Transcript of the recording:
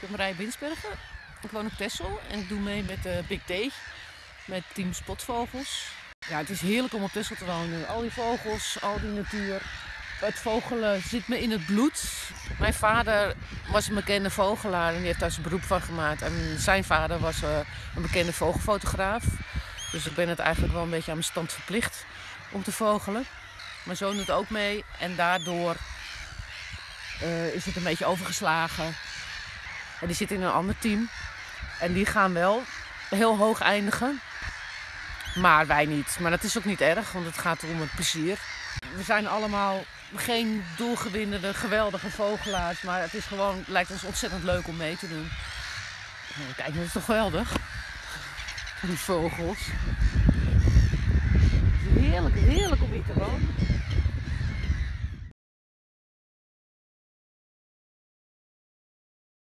Ik ben Marij Winsbergen. Ik woon op Texel en ik doe mee met de Big Day. Met team Spotvogels. Ja, het is heerlijk om op Texel te wonen. Al die vogels, al die natuur. Het vogelen zit me in het bloed. Mijn vader was een bekende vogelaar en die heeft daar zijn beroep van gemaakt. En zijn vader was eh, een bekende vogelfotograaf. Dus ik ben het eigenlijk wel een beetje aan mijn stand verplicht om te vogelen. Mijn zoon doet ook mee en daardoor eh, is het een beetje overgeslagen. En die zit in een ander team. En die gaan wel heel hoog eindigen. Maar wij niet. Maar dat is ook niet erg, want het gaat om het plezier. We zijn allemaal geen doelgewinnende, geweldige vogelaars. Maar het is gewoon, lijkt ons ontzettend leuk om mee te doen. Kijk, dat is toch geweldig? Die vogels. Heerlijk, heerlijk